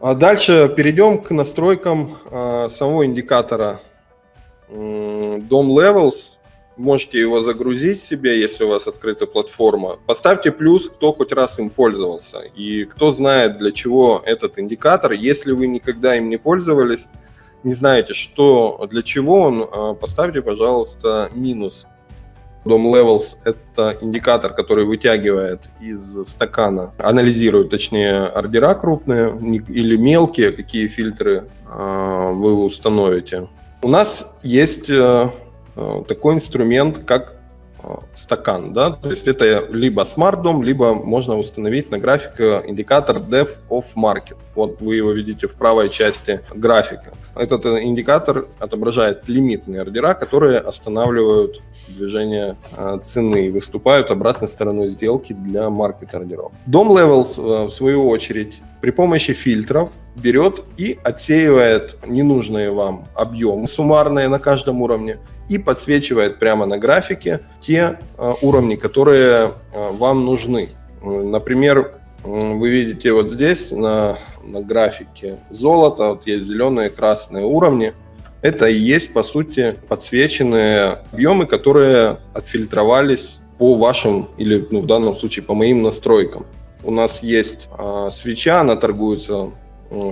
А дальше перейдем к настройкам э, самого индикатора DOM Levels. Можете его загрузить себе, если у вас открыта платформа. Поставьте плюс, кто хоть раз им пользовался. И кто знает, для чего этот индикатор. Если вы никогда им не пользовались, не знаете, что для чего он, э, поставьте, пожалуйста, минус. DOM Levels – это индикатор, который вытягивает из стакана, анализирует, точнее, ордера крупные или мелкие, какие фильтры э, вы установите. У нас есть э, э, такой инструмент, как стакан, да, то есть это либо Smart DOM, либо можно установить на график индикатор Depth of Market. Вот вы его видите в правой части графика. Этот индикатор отображает лимитные ордера, которые останавливают движение э, цены и выступают обратной стороной сделки для маркет ордеров. DOM Levels, э, в свою очередь, при помощи фильтров берет и отсеивает ненужные вам объемы суммарные на каждом уровне и подсвечивает прямо на графике те э, уровни, которые э, вам нужны. Например, вы видите вот здесь на, на графике золото, вот есть зеленые, красные уровни. Это и есть, по сути, подсвеченные объемы, которые отфильтровались по вашим, или ну, в данном случае по моим настройкам. У нас есть э, свеча, она торгуется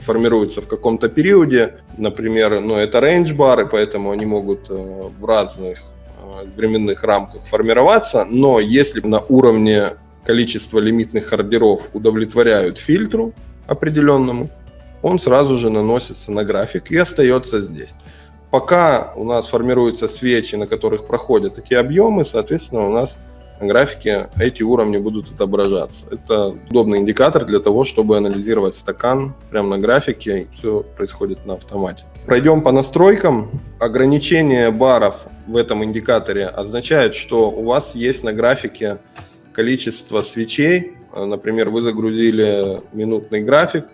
формируются в каком-то периоде. Например, ну, это рейндж-бары, поэтому они могут э, в разных э, временных рамках формироваться, но если на уровне количества лимитных ордеров удовлетворяют фильтру определенному, он сразу же наносится на график и остается здесь. Пока у нас формируются свечи, на которых проходят эти объемы, соответственно, у нас на графике эти уровни будут отображаться. Это удобный индикатор для того, чтобы анализировать стакан прямо на графике, все происходит на автомате. Пройдем по настройкам. Ограничение баров в этом индикаторе означает, что у вас есть на графике количество свечей. Например, вы загрузили минутный график,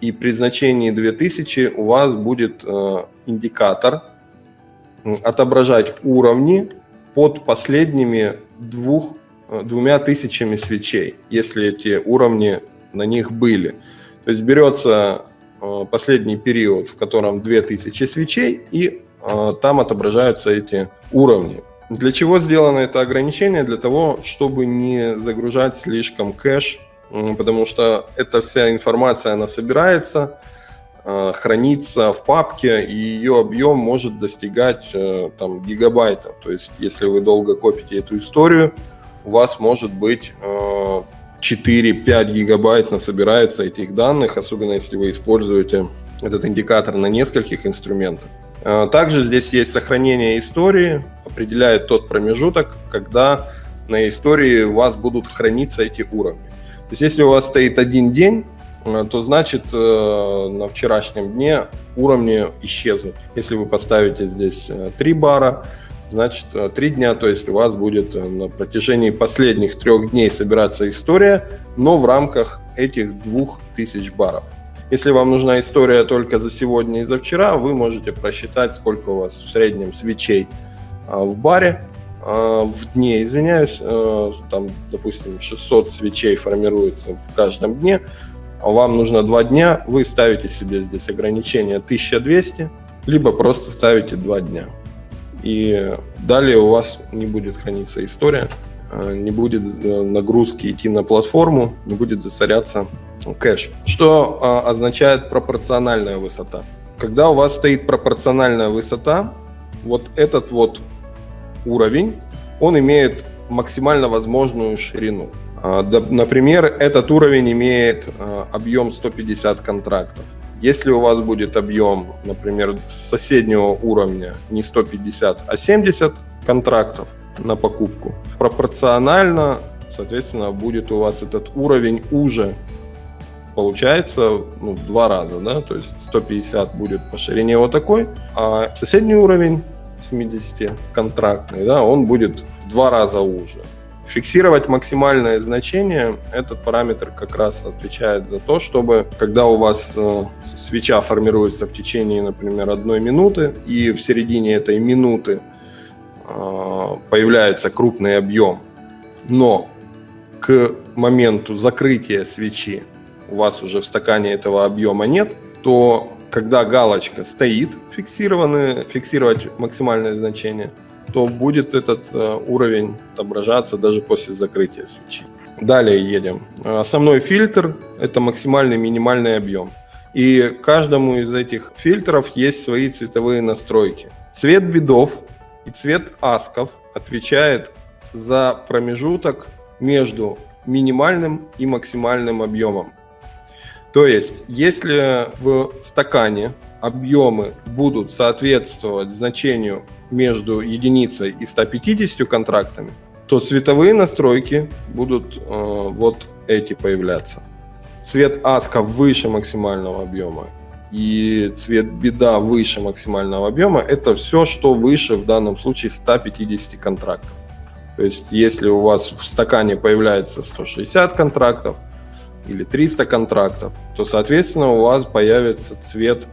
и при значении 2000 у вас будет э, индикатор отображать уровни под последними двух, э, двумя тысячами свечей, если эти уровни на них были. То есть берется э, последний период, в котором 2000 свечей, и э, там отображаются эти уровни. Для чего сделано это ограничение? Для того, чтобы не загружать слишком кэш, потому что эта вся информация, она собирается, хранится в папке, и ее объем может достигать э, там, гигабайтов. То есть, если вы долго копите эту историю, у вас может быть 4-5 э, гигабайт насобирается этих данных, особенно если вы используете этот индикатор на нескольких инструментах. Также здесь есть сохранение истории, определяет тот промежуток, когда на истории у вас будут храниться эти уровни. То есть если у вас стоит один день, Э, то значит э, на вчерашнем дне уровни исчезнут. Если вы поставите здесь 3 э, бара, значит 3 дня, то есть у вас будет на протяжении последних трех дней собираться история, но в рамках этих 2000 баров. Если вам нужна история только за сегодня и за вчера, вы можете просчитать, сколько у вас в среднем свечей в баре, в дне, извиняюсь, там, допустим, 600 свечей формируется в каждом дне, вам нужно два дня, вы ставите себе здесь ограничение 1200, либо просто ставите два дня. И далее у вас не будет храниться история, э, не будет э, нагрузки идти на платформу, не будет засоряться кэш. Что а, означает пропорциональная высота? Когда у вас стоит пропорциональная высота, вот этот вот уровень, он имеет максимально возможную ширину. А, например, этот уровень имеет а, объем 150 контрактов. Если у вас будет объем, например, с соседнего уровня не 150, а 70 контрактов на покупку, пропорционально, соответственно, будет у вас этот уровень уже получается ну, в два раза, да, то есть 150 будет по ширине вот такой, а соседний уровень 70 контрактный, да, он будет в два раза уже. Фиксировать максимальное значение, этот параметр как раз отвечает за то, чтобы когда у вас э, свеча формируется в течение, например, одной минуты, и в середине этой минуты э, появляется крупный объем, но к моменту закрытия свечи у вас уже в стакане этого объема нет, то когда галочка стоит, фиксированный, фиксировать максимальное значение, то будет этот э, уровень отображаться даже после закрытия свечи. Далее едем. Основной фильтр – это максимальный минимальный объем. И каждому из этих фильтров есть свои цветовые настройки. Цвет бедов и цвет асков отвечает за промежуток между минимальным и максимальным объемом. То есть, если в стакане объемы будут соответствовать значению между единицей и 150 контрактами, то цветовые настройки будут э, вот эти появляться. Цвет аска выше максимального объема и цвет беда выше максимального объема, это все, что выше в данном случае 150 контрактов. То есть, если у вас в стакане появляется 160 контрактов или 300 контрактов, то, соответственно, у вас появится цвет,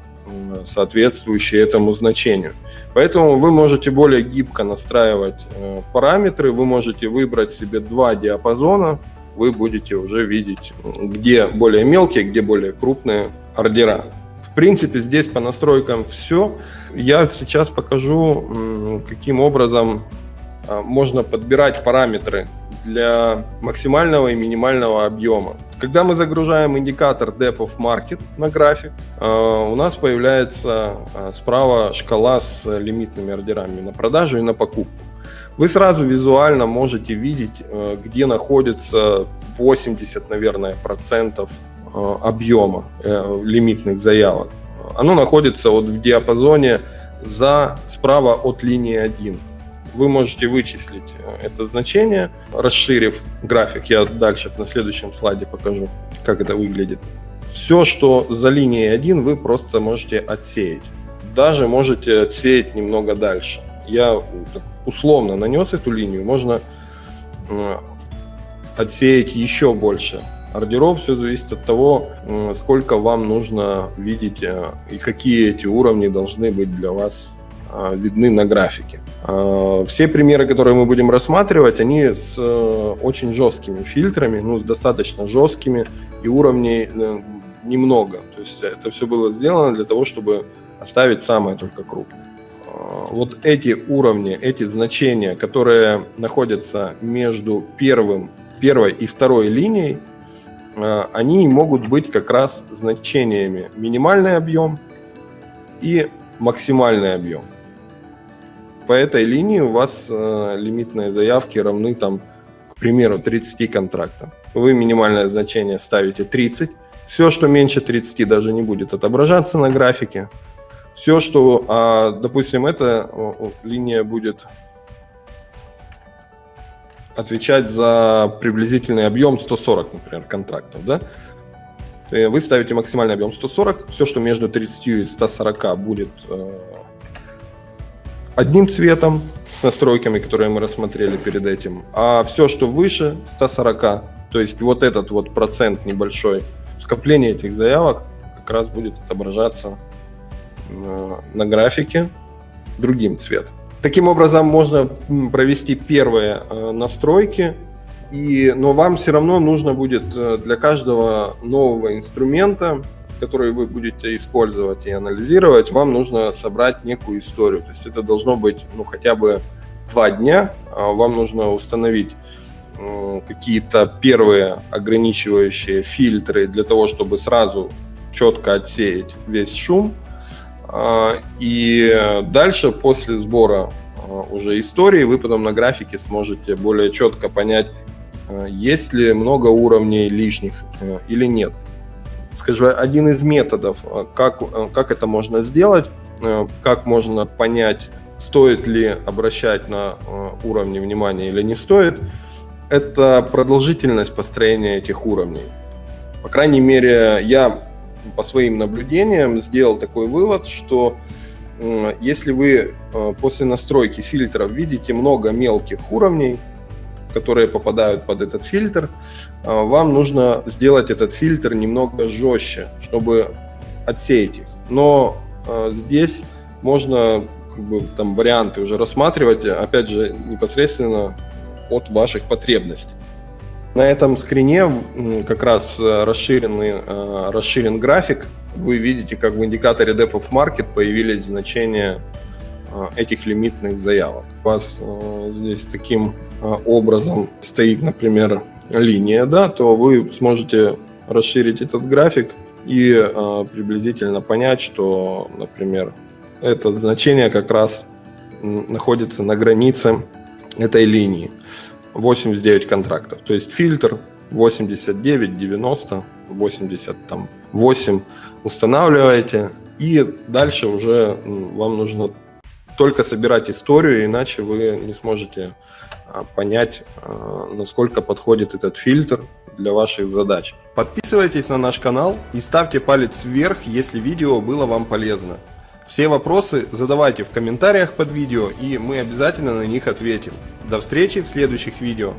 соответствующий этому значению. Поэтому вы можете более гибко настраивать э, параметры, вы можете выбрать себе два диапазона, вы будете уже видеть, где более мелкие, где более крупные ордера. В принципе, здесь по настройкам все. Я сейчас покажу, каким образом а, можно подбирать параметры для максимального и минимального объема. Когда мы загружаем индикатор Depth of Market на график, а, у нас появляется а, справа шкала с лимитными ордерами на продажу и на покупку. Вы сразу визуально можете видеть, где находится 80, наверное, процентов объема э, лимитных заявок. Оно находится вот в диапазоне за справа от линии 1 вы можете вычислить э, это значение, расширив график. Я дальше на следующем слайде покажу, как это выглядит. Все, что за линией 1, вы просто можете отсеять. Даже можете отсеять немного дальше. Я условно нанес эту линию, можно э, отсеять еще больше ордеров. Все зависит от того, э, сколько вам нужно видеть и какие эти уровни должны быть для вас видны на графике. А, все примеры, которые мы будем рассматривать, они с э, очень жесткими фильтрами, ну, с достаточно жесткими, и уровней э, немного. То есть это все было сделано для того, чтобы оставить самое только крупное. А, вот эти уровни, эти значения, которые находятся между первым, первой и второй линией, а, они могут быть как раз значениями минимальный объем и максимальный объем по этой линии у вас э, лимитные заявки равны, там, к примеру, 30 контрактам. Вы минимальное значение ставите 30. Все, что меньше 30, даже не будет отображаться на графике. Все, что, а, допустим, эта линия будет отвечать за приблизительный объем 140, например, контрактов, да? Вы ставите максимальный объем 140, все, что между 30 и 140 будет э, одним цветом с настройками, которые мы рассмотрели перед этим, а все, что выше 140, то есть вот этот вот процент небольшой, скопление этих заявок как раз будет отображаться на, на графике другим цветом. Таким образом можно провести первые э, настройки, и, но вам все равно нужно будет э, для каждого нового инструмента которые вы будете использовать и анализировать, вам нужно собрать некую историю. То есть это должно быть ну, хотя бы два дня. А вам нужно установить какие-то первые ограничивающие фильтры для того, чтобы сразу четко отсеять весь шум. А, и дальше, после сбора а, уже истории, вы потом на графике сможете более четко понять, есть ли много уровней лишних э, или нет скажем, один из методов, э, как, э, как это можно сделать, э, как можно понять, стоит ли обращать на уровни внимания или не стоит, это продолжительность построения этих уровней. По крайней мере, я по своим наблюдениям сделал такой вывод, что если вы после настройки фильтров видите много мелких уровней, которые попадают под этот фильтр, а, вам нужно сделать этот фильтр немного жестче, чтобы отсеять их. Но а, здесь можно как бы, там варианты уже рассматривать, опять же, непосредственно от ваших потребностей. На этом скрине как раз э, расширенный, э, расширен график. Вы видите, как в индикаторе Depth of Market появились значения этих лимитных заявок. У вас здесь таким образом стоит, например, линия, да, то вы сможете расширить этот график и приблизительно понять, что, например, это значение как раз находится на границе этой линии. 89 контрактов. То есть фильтр 89, 90, 88 устанавливаете. И дальше уже вам нужно только собирать историю, иначе вы не сможете а, понять, а, насколько подходит этот фильтр для ваших задач. Подписывайтесь на наш канал и ставьте палец вверх, если видео было вам полезно. Все вопросы задавайте в комментариях под видео, и мы обязательно на них ответим. До встречи в следующих видео.